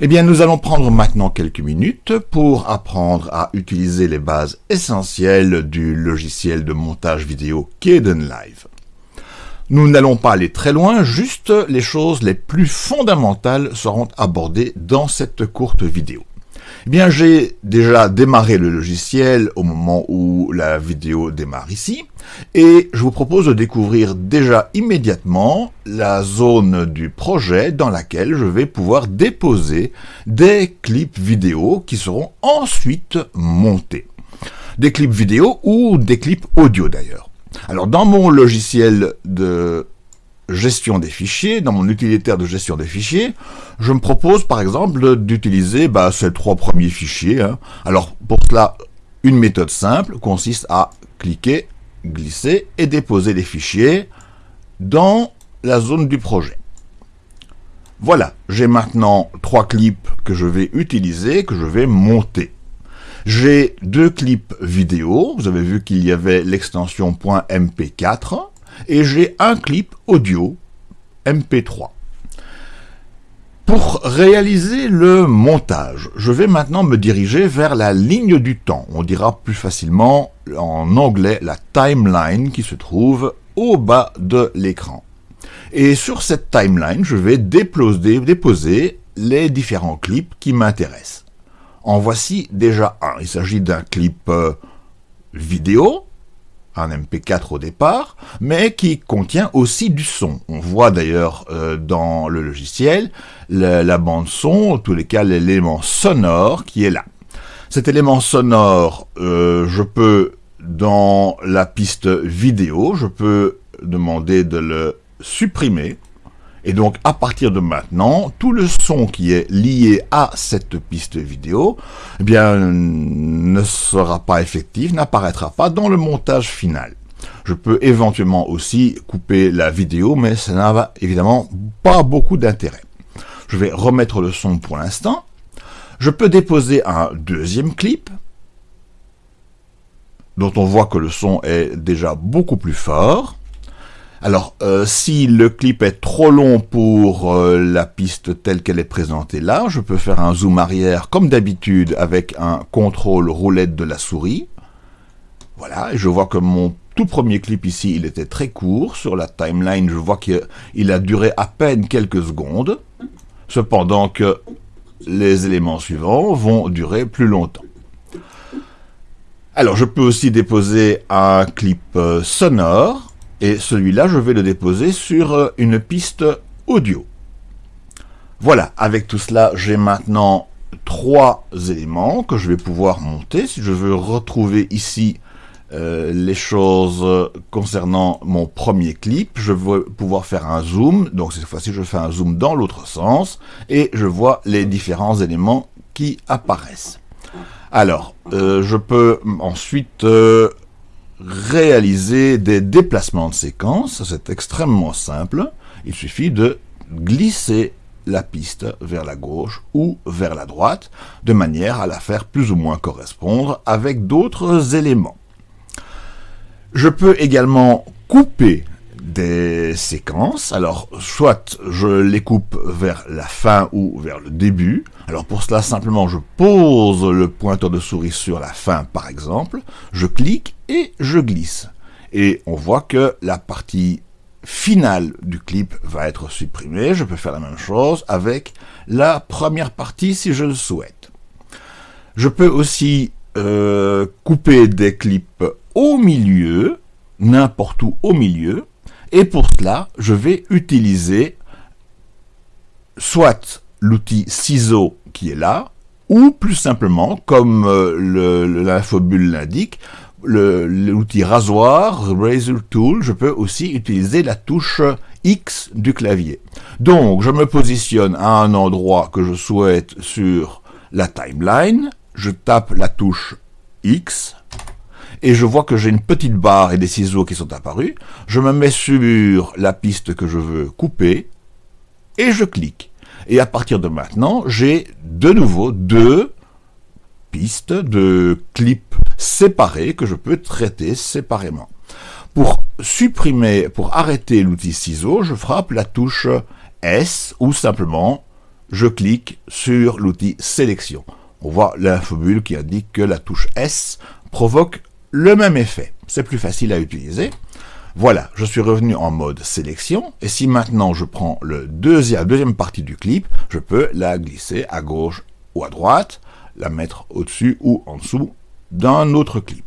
Eh bien, nous allons prendre maintenant quelques minutes pour apprendre à utiliser les bases essentielles du logiciel de montage vidéo Live. Nous n'allons pas aller très loin, juste les choses les plus fondamentales seront abordées dans cette courte vidéo. Eh bien, j'ai déjà démarré le logiciel au moment où la vidéo démarre ici, et je vous propose de découvrir déjà immédiatement la zone du projet dans laquelle je vais pouvoir déposer des clips vidéo qui seront ensuite montés. Des clips vidéo ou des clips audio d'ailleurs. Alors dans mon logiciel de gestion des fichiers, dans mon utilitaire de gestion des fichiers, je me propose par exemple d'utiliser bah, ces trois premiers fichiers. Hein. Alors pour cela, une méthode simple consiste à cliquer, glisser et déposer les fichiers dans la zone du projet. Voilà, j'ai maintenant trois clips que je vais utiliser, que je vais monter. J'ai deux clips vidéo, vous avez vu qu'il y avait l'extension .mp4, et j'ai un clip audio MP3. Pour réaliser le montage, je vais maintenant me diriger vers la ligne du temps. On dira plus facilement en anglais la timeline qui se trouve au bas de l'écran. Et sur cette timeline, je vais déposer, les différents clips qui m'intéressent. En voici déjà un. Il s'agit d'un clip euh, vidéo un MP4 au départ, mais qui contient aussi du son. On voit d'ailleurs euh, dans le logiciel la, bande son, en tous les cas l'élément sonore qui est là. Cet élément sonore, euh, je peux, dans la piste vidéo, je peux demander de le supprimer, et donc, à partir de maintenant, tout le son qui est lié à cette piste vidéo, eh ne sera pas effectif, n'apparaîtra pas dans le montage final. Je peux éventuellement aussi couper la vidéo, mais ça n'a évidemment pas beaucoup d'intérêt. Je vais remettre le son pour l'instant. Je peux déposer un deuxième clip, dont on voit que le son est déjà beaucoup plus fort. Alors, euh, si le clip est trop long pour euh, la piste telle qu'elle est présentée là, je peux faire un zoom arrière comme d'habitude avec un contrôle roulette de la souris. Voilà, et je vois que mon tout premier clip ici, il était très court. Sur la timeline, je vois qu'il a duré à peine quelques secondes. Cependant que les éléments suivants vont durer plus longtemps. Alors, je peux aussi déposer un clip euh, sonore et celui-là, je vais le déposer sur euh, une piste audio. Voilà, avec tout cela, j'ai maintenant trois éléments que je vais pouvoir monter. Si je veux retrouver ici euh, les choses concernant mon premier clip, je vais pouvoir faire un zoom. Donc cette fois-ci, je fais un zoom dans l'autre sens et je vois les différents éléments qui apparaissent. Alors, euh, je peux ensuite réaliser des déplacements de séquence, c'est extrêmement simple. Il suffit de glisser la piste vers la gauche ou vers la droite, de manière à la faire plus ou moins correspondre avec d'autres éléments. Je peux également couper des séquences. Alors, soit je les coupe vers la fin ou vers le début. Alors pour cela, simplement, je pose le pointeur de souris sur la fin, par exemple. Je clique et je glisse. Et on voit que la partie finale du clip va être supprimée. Je peux faire la même chose avec la première partie si je le souhaite. Je peux aussi euh, couper des clips au milieu, n'importe où au milieu, et pour cela, je vais utiliser soit l'outil ciseau qui est là, ou plus simplement, comme euh, l'infobule l'indique, l'outil rasoir, Razor Tool, je peux aussi utiliser la touche X du clavier. Donc, je me positionne à un endroit que je souhaite sur la timeline, je tape la touche X, et je vois que j'ai une petite barre et des ciseaux qui sont apparus. Je me mets sur la piste que je veux couper et je clique. Et à partir de maintenant, j'ai de nouveau deux pistes de clips séparés que je peux traiter séparément. Pour supprimer, pour arrêter l'outil ciseau, je frappe la touche S ou simplement je clique sur l'outil sélection. On voit l'infobule qui indique que la touche S provoque le même effet. C'est plus facile à utiliser. Voilà, je suis revenu en mode sélection, et si maintenant je prends deuxième, la deuxième partie du clip, je peux la glisser à gauche ou à droite, la mettre au-dessus ou en dessous d'un autre clip.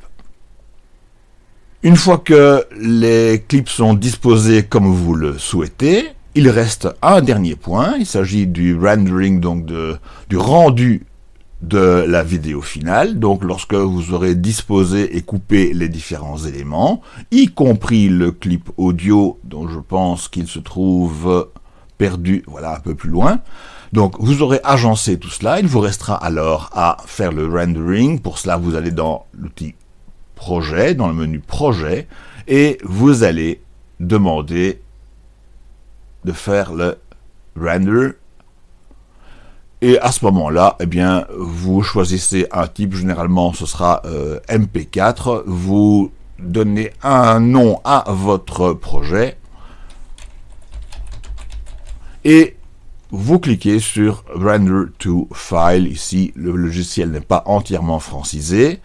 Une fois que les clips sont disposés comme vous le souhaitez, il reste un dernier point, il s'agit du rendering, donc de, du rendu de la vidéo finale, donc lorsque vous aurez disposé et coupé les différents éléments, y compris le clip audio, dont je pense qu'il se trouve perdu, voilà, un peu plus loin. Donc vous aurez agencé tout cela, il vous restera alors à faire le rendering, pour cela vous allez dans l'outil projet, dans le menu projet, et vous allez demander de faire le render. Et à ce moment-là, eh bien, vous choisissez un type, généralement ce sera euh, MP4, vous donnez un nom à votre projet, et vous cliquez sur Render to File, ici le logiciel n'est pas entièrement francisé,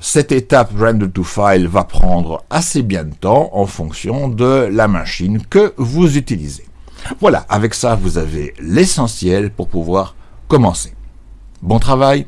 cette étape Render to File va prendre assez bien de temps en fonction de la machine que vous utilisez. Voilà, avec ça vous avez l'essentiel pour pouvoir commencer. Bon travail